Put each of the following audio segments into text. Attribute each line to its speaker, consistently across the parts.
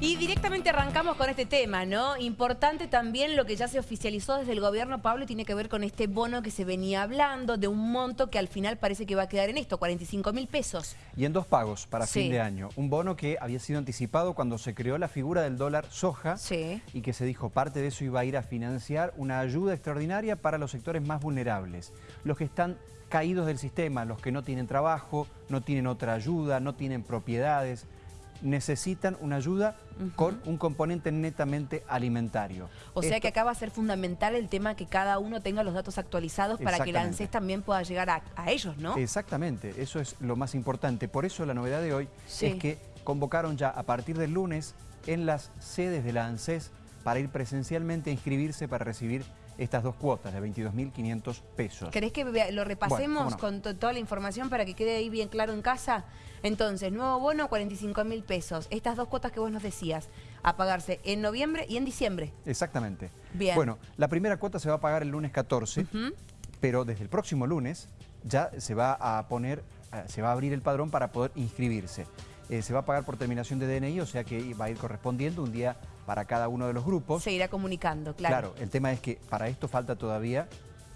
Speaker 1: Y directamente arrancamos con este tema, ¿no? Importante también lo que ya se oficializó desde el gobierno, Pablo, tiene que ver con este bono que se venía hablando, de un monto que al final parece que va a quedar en esto, 45 mil pesos.
Speaker 2: Y en dos pagos para
Speaker 1: Sí.
Speaker 2: fin de año. Un bono que había sido anticipado cuando se creó la figura del dólar soja
Speaker 1: Sí.
Speaker 2: y que se dijo parte de eso iba a ir a financiar una ayuda extraordinaria para los sectores más vulnerables. Los que están caídos del sistema, los que no tienen trabajo, no tienen otra ayuda, no tienen propiedades, necesitan una ayuda con un componente netamente alimentario.
Speaker 1: O sea que acá va a ser fundamental el tema que cada uno tenga los datos actualizados para que la
Speaker 2: Exactamente.
Speaker 1: ANSES también pueda llegar a, a ellos, ¿no?
Speaker 2: Exactamente, eso es lo más importante. Por eso la novedad de hoy
Speaker 1: Sí.
Speaker 2: es que convocaron ya a partir del lunes en las sedes de la ANSES para ir presencialmente a inscribirse para recibir estas dos cuotas de 22.500 pesos.
Speaker 1: ¿Querés que lo repasemos
Speaker 2: Bueno, cómo no.
Speaker 1: con to- toda la información para que quede ahí bien claro en casa? Entonces, nuevo bono, 45 mil pesos. Estas dos cuotas que vos nos decías, a pagarse en noviembre y en diciembre.
Speaker 2: Exactamente.
Speaker 1: Bien.
Speaker 2: Bueno, la primera cuota se va a pagar el lunes 14,
Speaker 1: Ujú.
Speaker 2: pero desde el próximo lunes ya se va a poner, eh, se va a abrir el padrón para poder inscribirse. Eh, se va a pagar por terminación de DNI, o sea que va a ir correspondiendo un día para cada uno de los grupos.
Speaker 1: Se irá comunicando, claro.
Speaker 2: Claro, el tema es que para esto falta todavía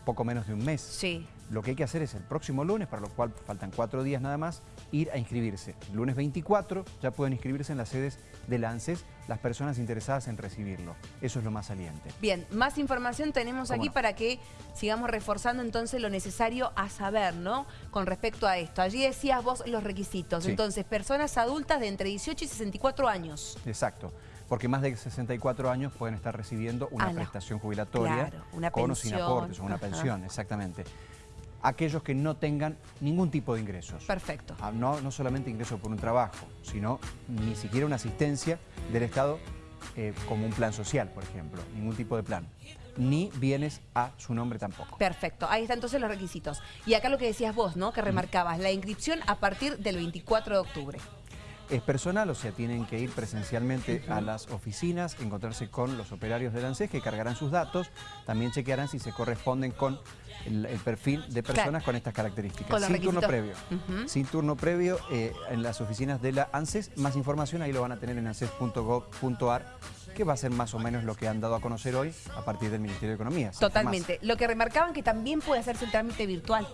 Speaker 2: poco menos de un mes.
Speaker 1: Sí.
Speaker 2: Lo que hay que hacer es el próximo lunes, para lo cual faltan cuatro días nada más, ir a inscribirse. El lunes 24 ya pueden inscribirse en las sedes del ANSES las personas interesadas en recibirlo. Eso es lo más saliente.
Speaker 1: Bien, más información tenemos
Speaker 2: ¿Cómo
Speaker 1: aquí
Speaker 2: no?
Speaker 1: para que sigamos reforzando entonces lo necesario a saber, ¿no? Con respecto a esto. Allí decías vos los requisitos.
Speaker 2: Sí.
Speaker 1: Entonces, personas adultas de entre 18 y 64 años.
Speaker 2: Exacto. Porque más de 64 años pueden estar recibiendo una
Speaker 1: Ah, no.
Speaker 2: prestación jubilatoria
Speaker 1: Claro, una
Speaker 2: con o sin aportes o una
Speaker 1: ajá.
Speaker 2: pensión, exactamente. Aquellos que no tengan ningún tipo de ingresos.
Speaker 1: Perfecto.
Speaker 2: Ah, No, no solamente ingreso por un trabajo, sino ni siquiera una asistencia del Estado eh, como un plan social, por ejemplo, ningún tipo de plan. Ni bienes a su nombre tampoco.
Speaker 1: Perfecto, ahí están entonces los requisitos. Y acá lo que decías vos, ¿no? Que remarcabas, la inscripción a partir del 24 de octubre.
Speaker 2: Es personal, o sea, tienen que ir presencialmente a las oficinas, encontrarse con los operarios del ANSES que cargarán sus datos, también chequearán si se corresponden con el, el perfil de personas
Speaker 1: Claro.
Speaker 2: con estas características.
Speaker 1: Con los
Speaker 2: sin turno previo. Sin turno previo en las oficinas de la ANSES. Más información ahí lo van a tener en anses.gov.ar, que va a ser más o menos lo que han dado a conocer hoy a partir del Ministerio de Economía. sin
Speaker 1: Totalmente. Lo que remarcaban que también puede hacerse el trámite virtual.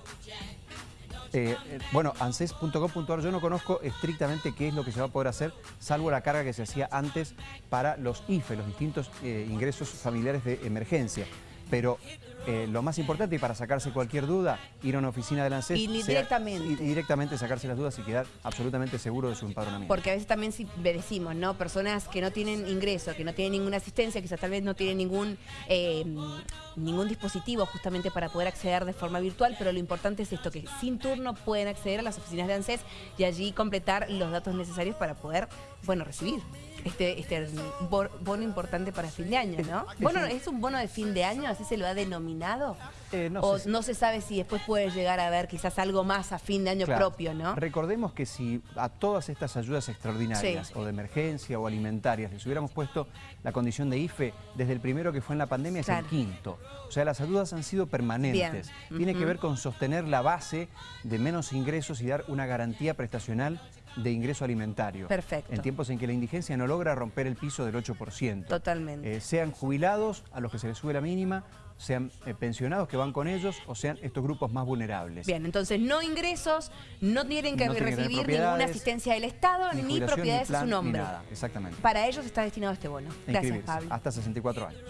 Speaker 2: Eh, eh, bueno, anses.gov.ar yo no conozco estrictamente qué es lo que se va a poder hacer, salvo la carga que se hacía antes para los IFE, los distintos eh, ingresos familiares de emergencia. Pero eh, lo más importante y para sacarse cualquier duda, ir a una oficina del ANSES...
Speaker 1: Y
Speaker 2: sea-
Speaker 1: directamente.
Speaker 2: y directamente sacarse las dudas y quedar absolutamente seguro de su empadronamiento.
Speaker 1: Porque a veces también si decimos, ¿no? Personas que no tienen ingreso, que no tienen ninguna asistencia, quizás tal vez no tienen ningún, eh, ningún dispositivo justamente para poder acceder de forma virtual, pero lo importante es esto, que sin turno pueden acceder a las oficinas de ANSES y allí completar los datos necesarios para poder, bueno, recibir este, este bo- bono importante para fin de año, ¿no? Bono, ¿Es un bono de fin de año? ¿Así se lo ha denominado?
Speaker 2: Eh, no
Speaker 1: o
Speaker 2: sé
Speaker 1: no se sabe si después puede llegar a haber quizás algo más a fin de año
Speaker 2: Claro.
Speaker 1: propio, ¿no?
Speaker 2: Recordemos que si a todas estas ayudas extraordinarias
Speaker 1: Sí.
Speaker 2: o de emergencia o alimentarias les hubiéramos puesto la condición de IFE desde el primero que fue en la pandemia es
Speaker 1: Claro.
Speaker 2: el quinto. O sea, las ayudas han sido permanentes.
Speaker 1: Bien.
Speaker 2: Tiene que ver con sostener la base de menos ingresos y dar una garantía prestacional de ingreso alimentario.
Speaker 1: Perfecto.
Speaker 2: En tiempos en que la indigencia no logra romper el piso del 8%.
Speaker 1: Totalmente.
Speaker 2: Eh, sean jubilados a los que se les sube la mínima, sean eh, pensionados que van con ellos o sean estos grupos más vulnerables.
Speaker 1: Bien, entonces no ingresos, no tienen que
Speaker 2: No tienen
Speaker 1: recibir ninguna asistencia del Estado ni, propiedades a
Speaker 2: plan,
Speaker 1: su
Speaker 2: ni
Speaker 1: nombre.
Speaker 2: nada, exactamente.
Speaker 1: Para ellos está destinado este bono. Gracias, Pablo.
Speaker 2: Hasta 64 años.